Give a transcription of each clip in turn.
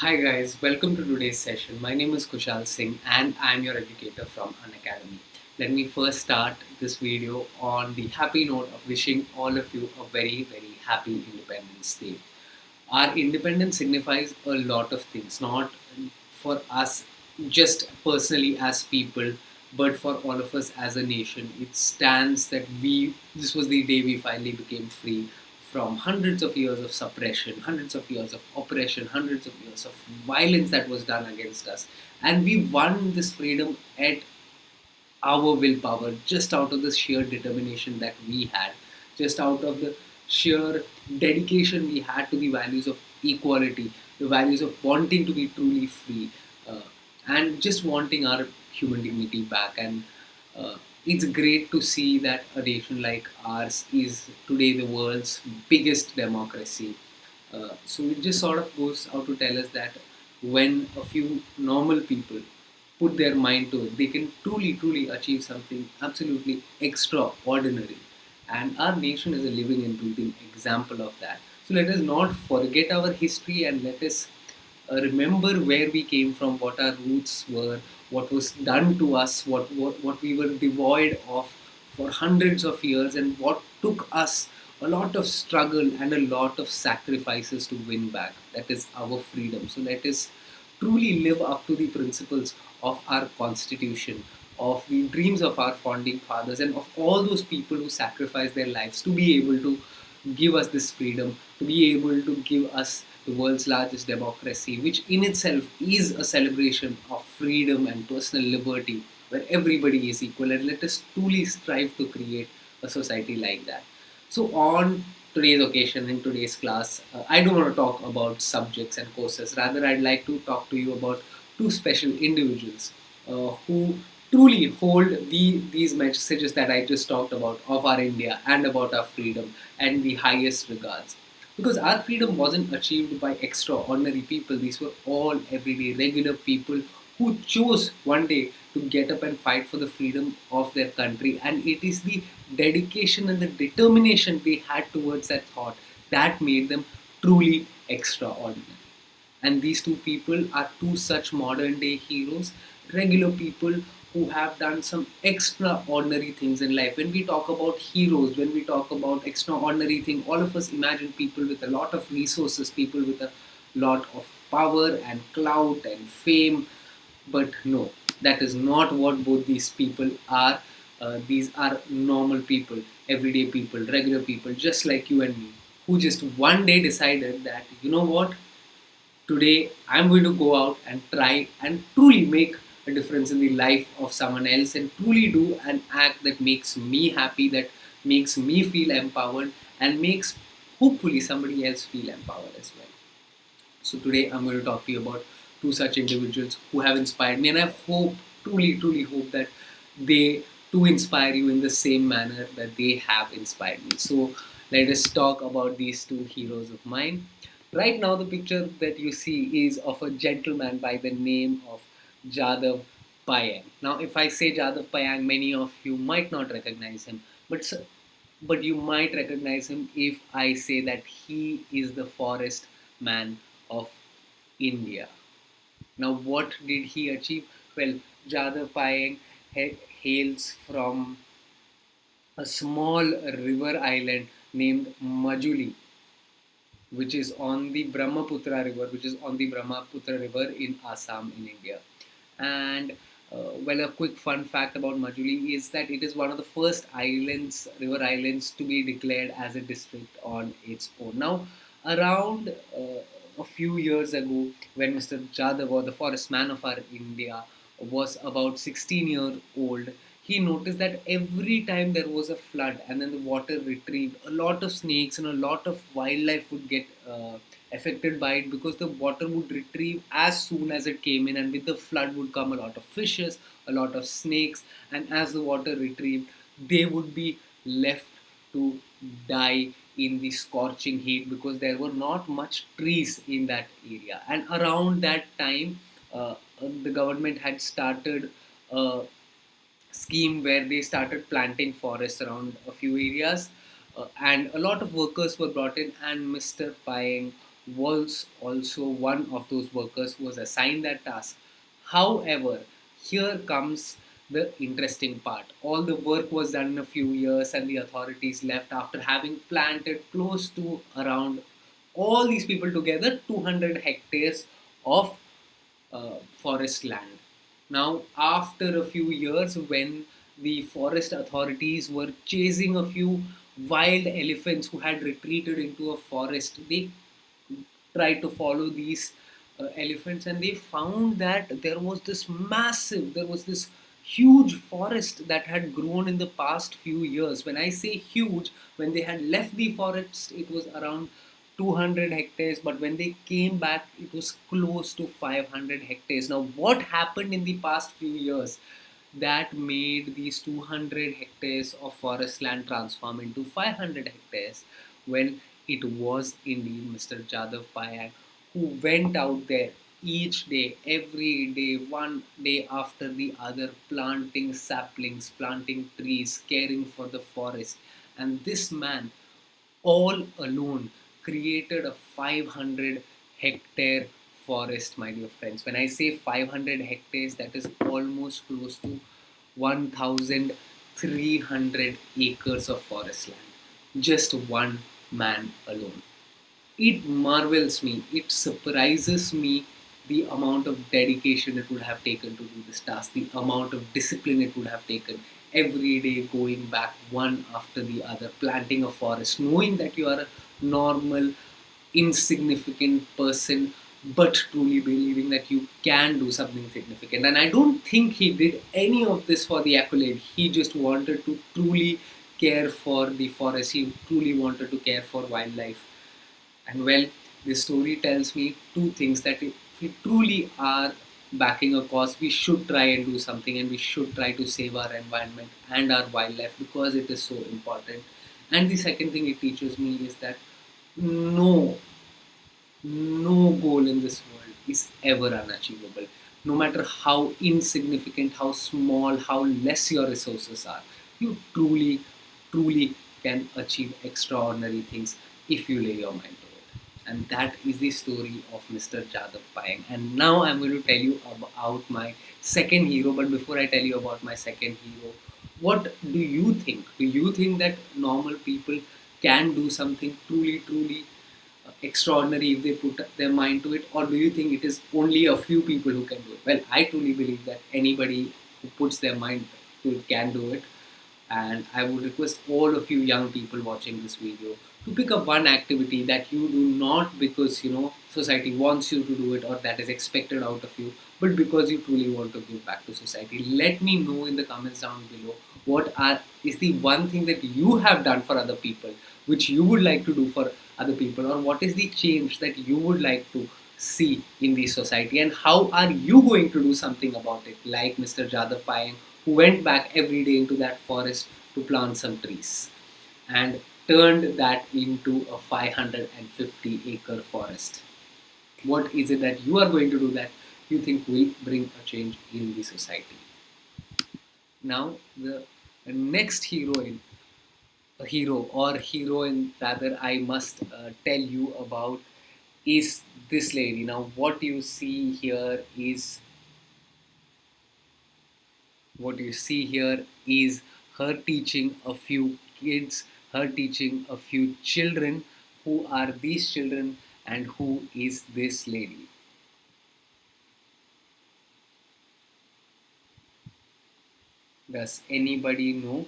Hi guys, welcome to today's session. My name is Kushal Singh and I'm your educator from Unacademy. Let me first start this video on the happy note of wishing all of you a very very happy Independence Day. Our independence signifies a lot of things, not for us just personally as people, but for all of us as a nation. It stands that we, this was the day we finally became free from hundreds of years of suppression, hundreds of years of oppression, hundreds of years of violence that was done against us. And we won this freedom at our willpower, just out of the sheer determination that we had, just out of the sheer dedication we had to the values of equality, the values of wanting to be truly free, uh, and just wanting our human dignity back. And uh, it's great to see that a nation like ours is today the world's biggest democracy. Uh, so it just sort of goes out to tell us that when a few normal people put their mind to it, they can truly, truly achieve something absolutely extraordinary. And our nation is a living and breathing example of that. So let us not forget our history and let us Uh, remember where we came from, what our roots were, what was done to us, what, what, what we were devoid of for hundreds of years, and what took us a lot of struggle and a lot of sacrifices to win back. That is our freedom. So let us truly live up to the principles of our constitution, of the dreams of our founding fathers, and of all those people who sacrificed their lives to be able to give us this freedom, to be able to give us the world's largest democracy, which in itself is a celebration of freedom and personal liberty, where everybody is equal. And let us truly strive to create a society like that. So, on today's occasion, in today's class, uh, I don't want to talk about subjects and courses. Rather, I'd like to talk to you about two special individuals uh, who truly hold the, these messages that I just talked about of our India and about our freedom and the highest regards. Because our freedom wasn't achieved by extraordinary people, these were all everyday regular people who chose one day to get up and fight for the freedom of their country. And it is the dedication and the determination they had towards that thought that made them truly extraordinary. And these two people are two such modern day heroes, regular people who have done some extraordinary things in life. When we talk about heroes, when we talk about extraordinary things, all of us imagine people with a lot of resources, people with a lot of power and clout and fame. But no, that is not what both these people are. Uh, these are normal people, everyday people, regular people, just like you and me, who just one day decided that, you know what, today I'm going to go out and try and truly make a difference in the life of someone else and truly do an act that makes me happy, that makes me feel empowered, and makes hopefully somebody else feel empowered as well. So today I'm going to talk to you about two such individuals who have inspired me, and I hope, truly, truly hope that they too inspire you in the same manner that they have inspired me. So let us talk about these two heroes of mine. Right now, the picture that you see is of a gentleman by the name of Jadav Payeng. Now, if I say Jadav Payeng, many of you might not recognize him, but but you might recognize him if I say that he is the forest man of India. Now, what did he achieve? Well, Jadav Payeng hails from a small river island named Majuli, which is on the Brahmaputra river, which is on the Brahmaputra river in Assam in India. And uh, well, a quick fun fact about Majuli is that it is one of the first islands, river islands, to be declared as a district on its own. Now, around uh, a few years ago, when Mr. Jadav, or the forest man of our India, was about 16 years old, he noticed that every time there was a flood and then the water retrieved, a lot of snakes and a lot of wildlife would get uh, affected by it because the water would retrieve as soon as it came in and with the flood would come a lot of fishes a lot of snakes and as the water retrieved they would be left to die in the scorching heat because there were not much trees in that area and around that time uh, the government had started a scheme where they started planting forests around a few areas uh, and a lot of workers were brought in and Mr. Payeng was also one of those workers who was assigned that task. However, here comes the interesting part. All the work was done in a few years, and the authorities left after having planted close to around all these people together 200 hectares of uh, forest land. Now, after a few years, when the forest authorities were chasing a few wild elephants who had retreated into a forest, they tried to follow these uh, elephants and they found that there was this massive, there was this huge forest that had grown in the past few years. When I say huge, when they had left the forest, it was around 200 hectares, but when they came back, it was close to 500 hectares. Now, what happened in the past few years that made these 200 hectares of forest land transform into 500 hectares? Well, it was indeed Mr. Jadav Payeng who went out there each day, every day, one day after the other, planting saplings, planting trees, caring for the forest. And this man, all alone, created a 500 hectare forest, my dear friends. When I say 500 hectares, that is almost close to 1,300 acres of forest land. Just one man alone. It marvels me, it surprises me the amount of dedication it would have taken to do this task, the amount of discipline it would have taken every day going back one after the other, planting a forest, knowing that you are a normal, insignificant person, but truly believing that you can do something significant. And I don't think he did any of this for the accolade. He just wanted to truly care for the forest, he truly wanted to care for wildlife. And well, this story tells me two things that if we truly are backing a cause, we should try and do something and we should try to save our environment and our wildlife because it is so important. And the second thing it teaches me is that no, no goal in this world is ever unachievable. No matter how insignificant, how small, how less your resources are, you truly, truly can achieve extraordinary things if you lay your mind to it. And that is the story of Mr. Jadav Payeng. And now I'm going to tell you about my second hero. But before I tell you about my second hero, what do you think? Do you think that normal people can do something truly, truly extraordinary if they put their mind to it? Or do you think it is only a few people who can do it? Well, I truly believe that anybody who puts their mind to it can do it. And I would request all of you young people watching this video to pick up one activity that you do not because you know society wants you to do it or that is expected out of you but because you truly want to give back to society let me know in the comments down below what are is the one thing that you have done for other people which you would like to do for other people or what is the change that you would like to see in the society and how are you going to do something about it like Mr. Jadav Payeng who went back every day into that forest to plant some trees and turned that into a 550 acre forest. What is it that you are going to do that you think will bring a change in the society? Now, the next heroine a hero or heroine rather I must uh, tell you about is this lady. Now what you see here is what you see here is her teaching a few kids, her teaching a few children. Who are these children and who is this lady? Does anybody know?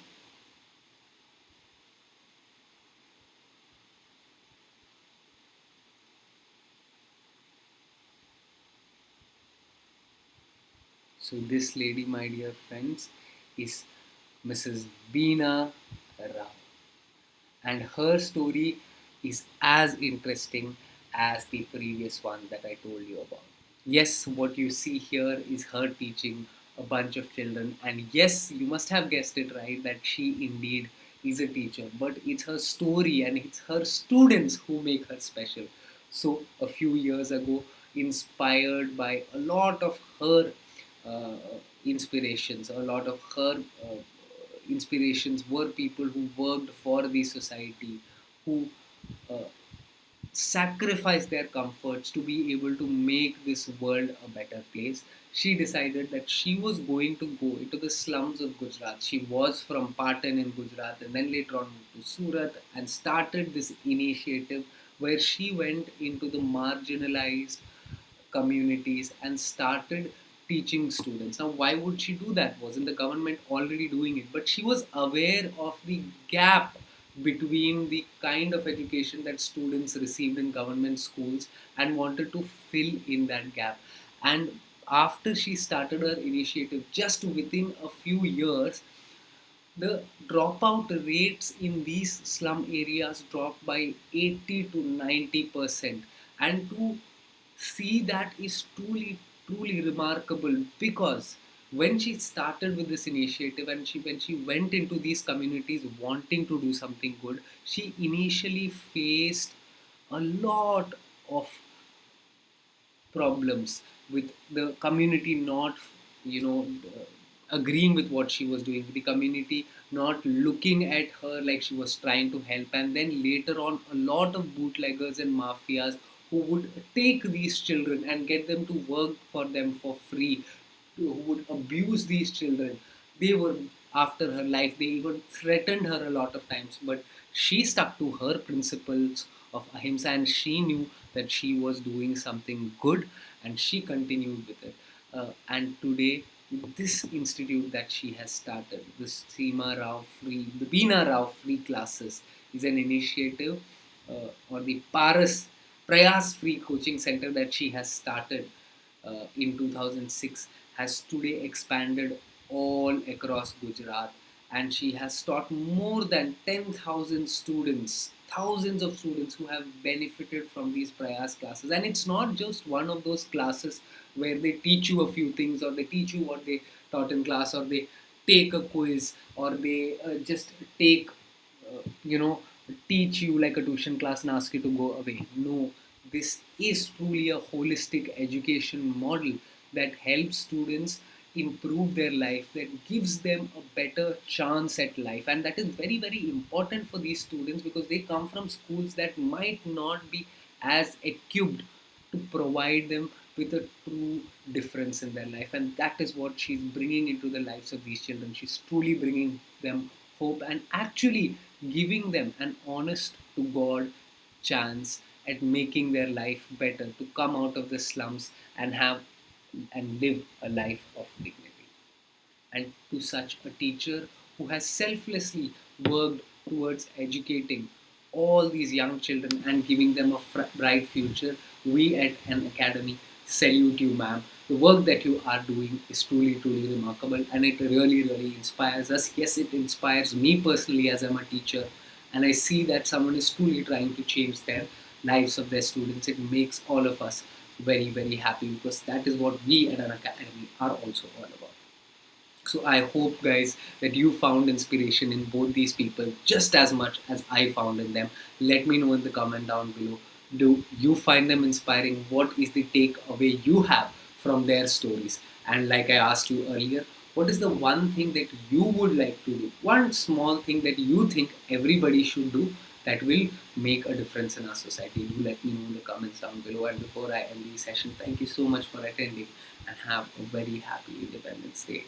So this lady, my dear friends, is Mrs. Beena Rao. And her story is as interesting as the previous one that I told you about. Yes, what you see here is her teaching a bunch of children. And yes, you must have guessed it right that she indeed is a teacher. But it's her story and it's her students who make her special. So a few years ago, inspired by a lot of her inspirations. A lot of her uh, inspirations were people who worked for the society, who uh, sacrifice their comforts to be able to make this world a better place. She decided that she was going to go into the slums of Gujarat. She was from Patan in Gujarat and then later on to Surat and started this initiative where she went into the marginalized communities and started teaching students. Now, why would she do that? Wasn't the government already doing it? But she was aware of the gap between the kind of education that students received in government schools and wanted to fill in that gap. And after she started her initiative, just within a few years, the dropout rates in these slum areas dropped by 80 to 90 percent and to see that is truly truly remarkable because when she started with this initiative and she when she went into these communities wanting to do something good she initially faced a lot of problems with the community not you know agreeing with what she was doing the community not looking at her like she was trying to help. And then later on a lot of bootleggers and mafias who would take these children and get them to work for them for free who would abuse these children. They were after her life. They even threatened her a lot of times. But she stuck to her principles of ahimsa and she knew that she was doing something good and she continued with it. Uh, and today, this institute that she has started, this Seema Rao Free, the Beena Rao Free Classes, is an initiative uh, or the Paras Prayas Free Coaching Center that she has started uh, in 2006 has today expanded all across Gujarat and she has taught more than 10,000 students, thousands of students who have benefited from these Prayas classes. And it's not just one of those classes where they teach you a few things or they teach you what they taught in class or they take a quiz or they uh, just take, uh, you know, teach you like a tuition class and ask you to go away. No, this is truly a holistic education model that helps students improve their life that gives them a better chance at life. And that is very very important for these students because they come from schools that might not be as equipped to provide them with a true difference in their life. And that is what she's bringing into the lives of these children. She's truly bringing them hope and actually giving them an honest to god chance at making their life better to come out of the slums and have and live a life of dignity. And to such a teacher who has selflessly worked towards educating all these young children and giving them a bright future, we at Unacademy salute you, ma'am. The work that you are doing is truly, truly remarkable and it really, really inspires us. Yes, it inspires me personally as I'm a teacher and I see that someone is truly trying to change their lives of their students. It makes all of us very very happy because that is what we at Unacademy are also all about. So I hope guys that you found inspiration in both these people just as much as I found in them. Let me know in the comment down below. Do you find them inspiring? What is the takeaway you have from their stories? And like I asked you earlier, what is the one thing that you would like to do? One small thing that you think everybody should do that will make a difference in our society. Do let me know in the comments down below. And before I end the session, thank you so much for attending and have a very happy Independence Day.